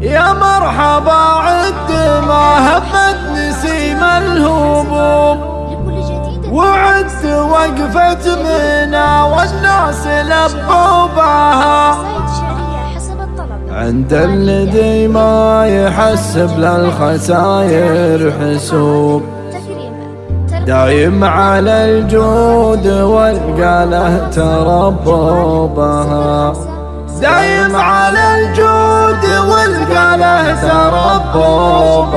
يا مرحبا عد ما هبت نسيم الهبوب وعد وقفة منا والناس لبوا بها. عند الذي ما يحسب للخساير حسوب. دايم على الجود والقاله تربوبها دايم على الجود والقاله تربوبها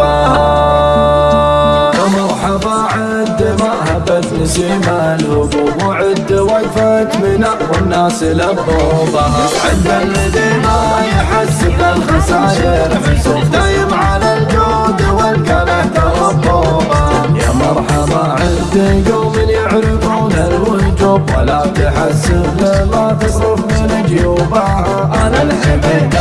مرحبا عد ما هبت نسيم الهبوب وعد وقفت من والناس لبوبها عند الذي ما يحسب للخساير حسوب دايم على الجود والقاله تربوبها يا مرحبا عد قوم يعرفون الوجوب ولا تحسب لما تصرف من جيوبها. أنا الحميد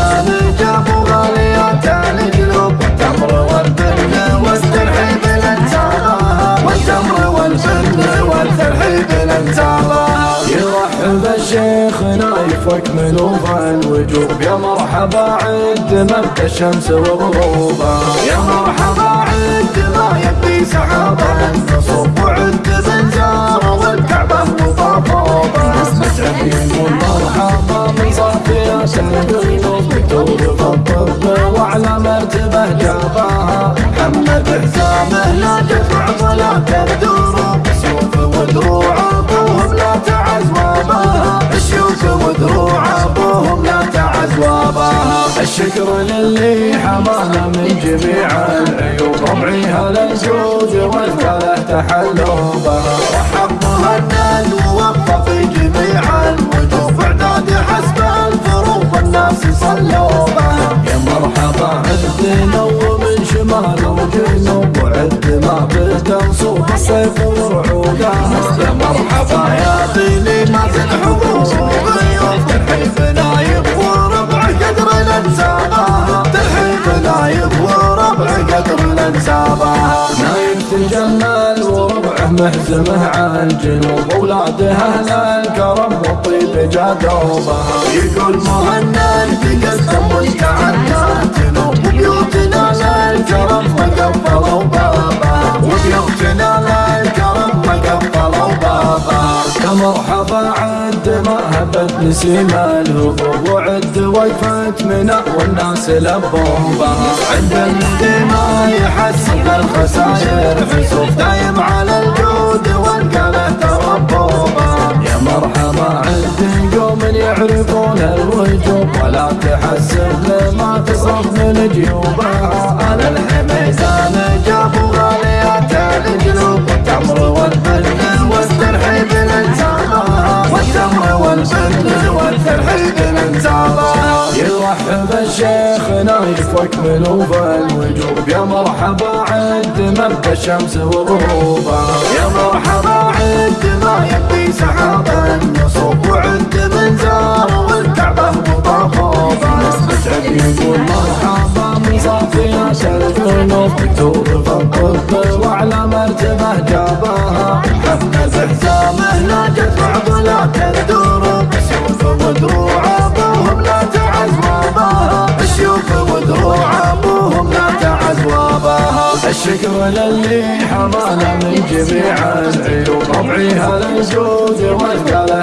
نايفك منوف الوجوب يا مرحبا عد مبدأ الشمس وغروبها يا مرحبا عد ما يبدي سحابا جميع العيوب. ربعي هلا الجود والكله تحلوا بها وحب مهند ووفى في جميع الوجوب اعداد حسب الفروض الناس صلوا بها يا مرحبا عد نو من شمال وجنوب وعد ما بتنصوب الصيف ورعودها وربعه محزمه على الجنوب اولادها أهل الكرم والطيب جادوبها يقول مهند تقدم وتعدى جنوب وبيوتنا للكرم وقفلوا بابا وبيوتنا للكرم وقفلوا بابا يا مرحبا عد ما هبت نسيم الهبوب. وعد وقفت منا والناس لبوبها عند الذي ما يحسب الخساير ولا تحسب لما تصرف من جيوبها. أنا الحميد أنا جابوا غاليات القلوب والتمر والفن والترحيب لانسابها والتمر والفن والترحيب لانسابها يرحب الشيخ نايفك منوف الوجوب يا مرحبا عد مبدا الشمس وغروبها يا مرحبا عد ما يبدي سحابا. الذنوب مكتوب في الطب وعلى مرتبه جابها محمد حزامه لا تدفع ولا تدور سيوف ودروع ابوهم لا تعز واباها الشيوخ ودروع ابوهم لا تعز واباها الشكر للي حمانا من جميع العيوب ربعي هلا الجود والقاله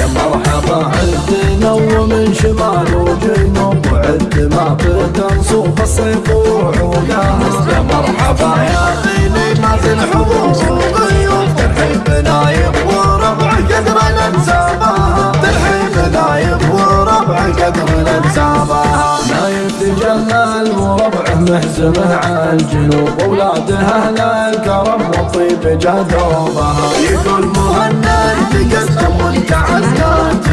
يا مرحبا عد نو من شمال وجنوب وعد ما بتنصوب الصيف وعودها يا مرحبا يا غيني ما نايب وربع قدر قدر محزمه على الجنوب اولادها أهل الكرم والطيب جدوبها يقول مهند تقدم وانت عزقات